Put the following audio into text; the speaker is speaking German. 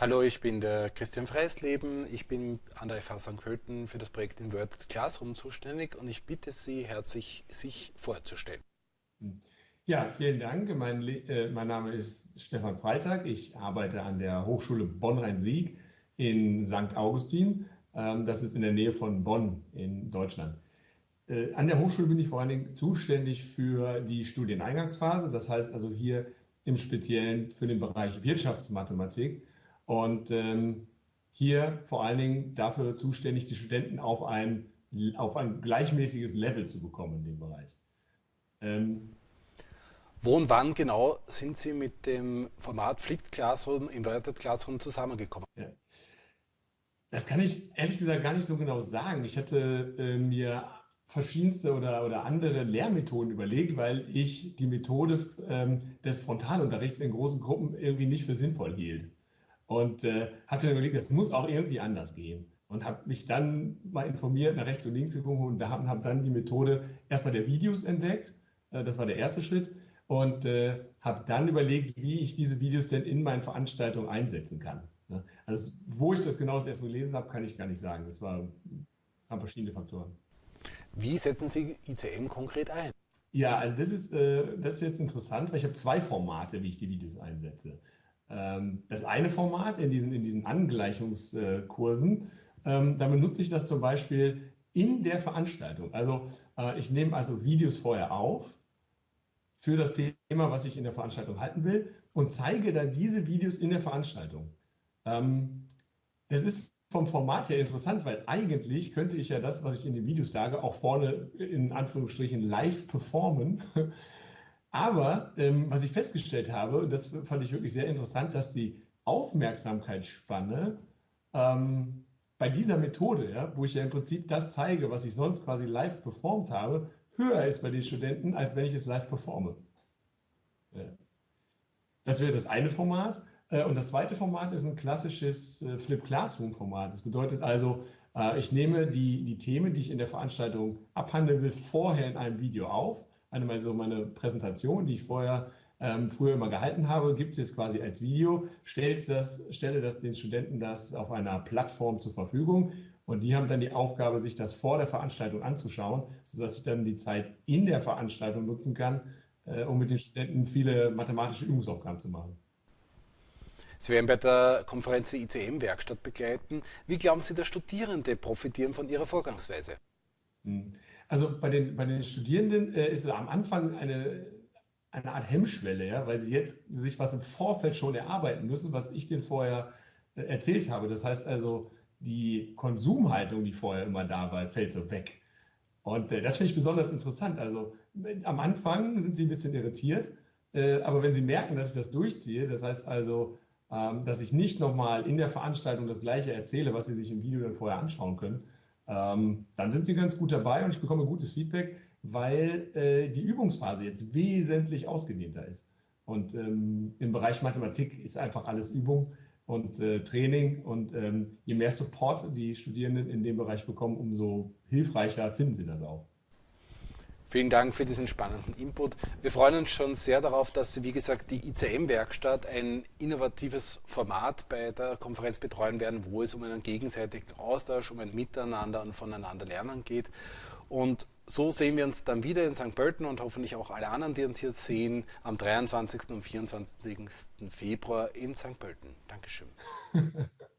Hallo, ich bin der Christian Freisleben. Ich bin an der FH St. Pölten für das Projekt Inverted Classroom zuständig und ich bitte Sie herzlich, sich vorzustellen. Ja, vielen Dank. Mein, äh, mein Name ist Stefan Freitag. Ich arbeite an der Hochschule Bonn-Rhein-Sieg in St. Augustin. Ähm, das ist in der Nähe von Bonn in Deutschland. Äh, an der Hochschule bin ich vor allen Dingen zuständig für die Studieneingangsphase. Das heißt also hier im Speziellen für den Bereich Wirtschaftsmathematik. Und ähm, hier vor allen Dingen dafür zuständig, die Studenten auf ein, auf ein gleichmäßiges Level zu bekommen in dem Bereich. Ähm, Wo und wann genau sind Sie mit dem Format Flipped Classroom, Inverted Classroom zusammengekommen? Ja. Das kann ich ehrlich gesagt gar nicht so genau sagen. Ich hatte äh, mir verschiedenste oder, oder andere Lehrmethoden überlegt, weil ich die Methode ähm, des Frontalunterrichts in großen Gruppen irgendwie nicht für sinnvoll hielt. Und äh, hatte dann überlegt, es muss auch irgendwie anders gehen. Und habe mich dann mal informiert, nach rechts und links geguckt und habe hab dann die Methode erstmal der Videos entdeckt. Äh, das war der erste Schritt. Und äh, habe dann überlegt, wie ich diese Videos denn in meinen Veranstaltungen einsetzen kann. Ne? Also wo ich das genau das erste Mal gelesen habe, kann ich gar nicht sagen. Das war, haben verschiedene Faktoren. Wie setzen Sie ICM konkret ein? Ja, also das ist, äh, das ist jetzt interessant, weil ich habe zwei Formate, wie ich die Videos einsetze. Ähm, das eine Format in diesen, in diesen Angleichungskursen, ähm, da benutze ich das zum Beispiel in der Veranstaltung. Also äh, ich nehme also Videos vorher auf für das Thema, was ich in der Veranstaltung halten will und zeige dann diese Videos in der Veranstaltung. Ähm, das ist vom Format her interessant, weil eigentlich könnte ich ja das, was ich in den Videos sage, auch vorne in Anführungsstrichen live performen. Aber ähm, was ich festgestellt habe, und das fand ich wirklich sehr interessant, dass die Aufmerksamkeitsspanne ähm, bei dieser Methode, ja, wo ich ja im Prinzip das zeige, was ich sonst quasi live performt habe, höher ist bei den Studenten, als wenn ich es live performe. Ja. Das wäre das eine Format. Äh, und das zweite Format ist ein klassisches äh, Flip Classroom Format. Das bedeutet also, äh, ich nehme die, die Themen, die ich in der Veranstaltung abhandeln will, vorher in einem Video auf einmal so meine Präsentation, die ich vorher ähm, früher immer gehalten habe, gibt es jetzt quasi als Video, das, stelle das den Studenten das auf einer Plattform zur Verfügung und die haben dann die Aufgabe, sich das vor der Veranstaltung anzuschauen, sodass ich dann die Zeit in der Veranstaltung nutzen kann, äh, um mit den Studenten viele mathematische Übungsaufgaben zu machen. Sie werden bei der Konferenz die ICM-Werkstatt begleiten. Wie glauben Sie, dass Studierende profitieren von Ihrer Vorgangsweise? Hm. Also bei den, bei den Studierenden äh, ist es am Anfang eine, eine Art Hemmschwelle, ja, weil sie jetzt sich was im Vorfeld schon erarbeiten müssen, was ich denen vorher äh, erzählt habe. Das heißt also, die Konsumhaltung, die vorher immer da war, fällt so weg. Und äh, das finde ich besonders interessant. Also am Anfang sind sie ein bisschen irritiert, äh, aber wenn sie merken, dass ich das durchziehe, das heißt also, ähm, dass ich nicht nochmal in der Veranstaltung das Gleiche erzähle, was sie sich im Video dann vorher anschauen können, ähm, dann sind sie ganz gut dabei und ich bekomme gutes Feedback, weil äh, die Übungsphase jetzt wesentlich ausgedehnter ist. Und ähm, im Bereich Mathematik ist einfach alles Übung und äh, Training. Und ähm, je mehr Support die Studierenden in dem Bereich bekommen, umso hilfreicher finden sie das auch. Vielen Dank für diesen spannenden Input. Wir freuen uns schon sehr darauf, dass Sie, wie gesagt, die ICM-Werkstatt ein innovatives Format bei der Konferenz betreuen werden, wo es um einen gegenseitigen Austausch, um ein Miteinander und voneinander lernen geht. Und so sehen wir uns dann wieder in St. Pölten und hoffentlich auch alle anderen, die uns hier sehen, am 23. und 24. Februar in St. Pölten. Dankeschön.